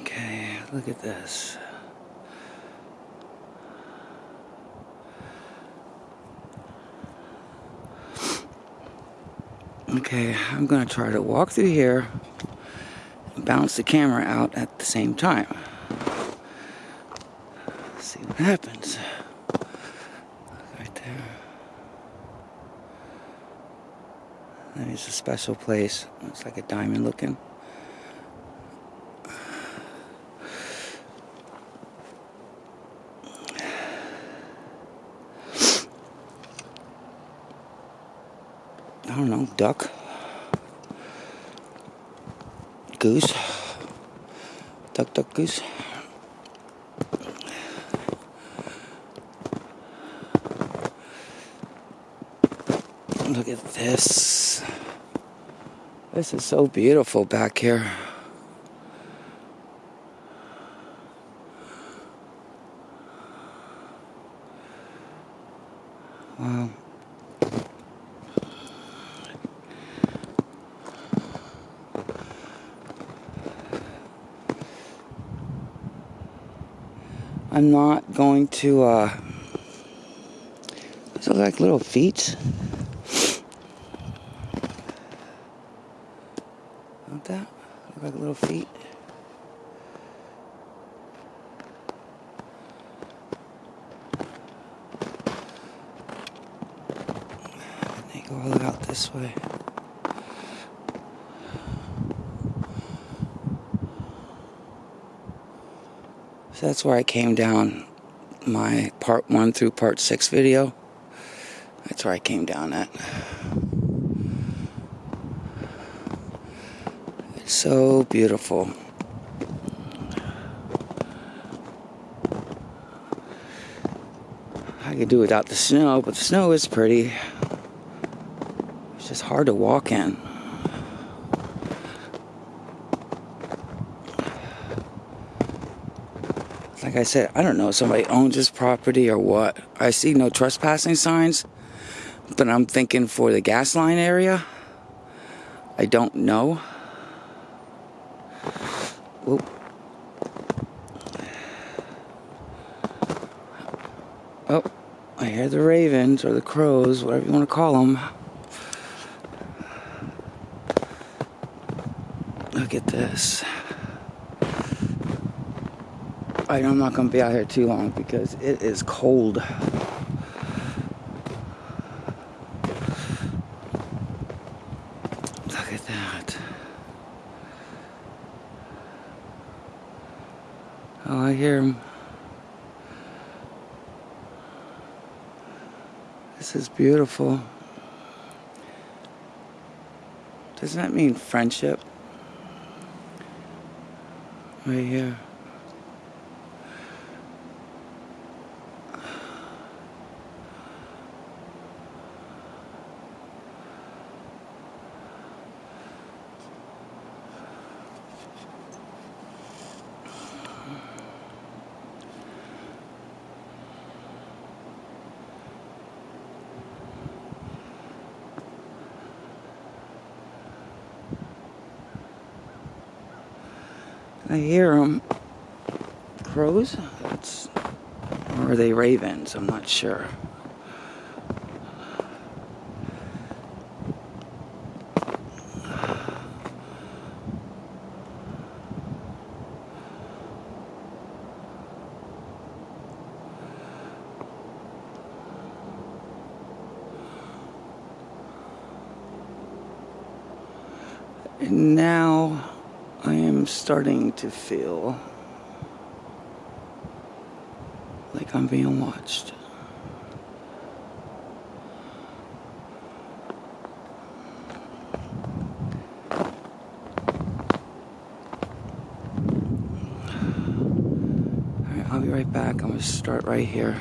Okay, look at this. Okay, I'm gonna try to walk through here and bounce the camera out at the same time. see what happens. Right there. That is a special place. It's like a diamond looking. I don't know, duck, goose, duck, duck, goose. Look at this. This is so beautiful back here. Wow. I'm not going to, uh, look like little feet. Not that? Look like little feet. They go all out this way. So that's where I came down my part one through part six video. That's where I came down at. It's so beautiful. I could do without the snow, but the snow is pretty. It's just hard to walk in. Like I said, I don't know if somebody owns this property or what. I see no trespassing signs, but I'm thinking for the gas line area. I don't know. Whoop. Oh, I hear the ravens or the crows, whatever you want to call them. Look at this. I I'm not going to be out here too long because it is cold. Look at that. Oh, I hear him. This is beautiful. Doesn't that mean friendship? Right here. I hear them. Crows? That's, or are they ravens? I'm not sure. And now I am starting to feel like I'm being watched. I'll be right back. I'm going to start right here.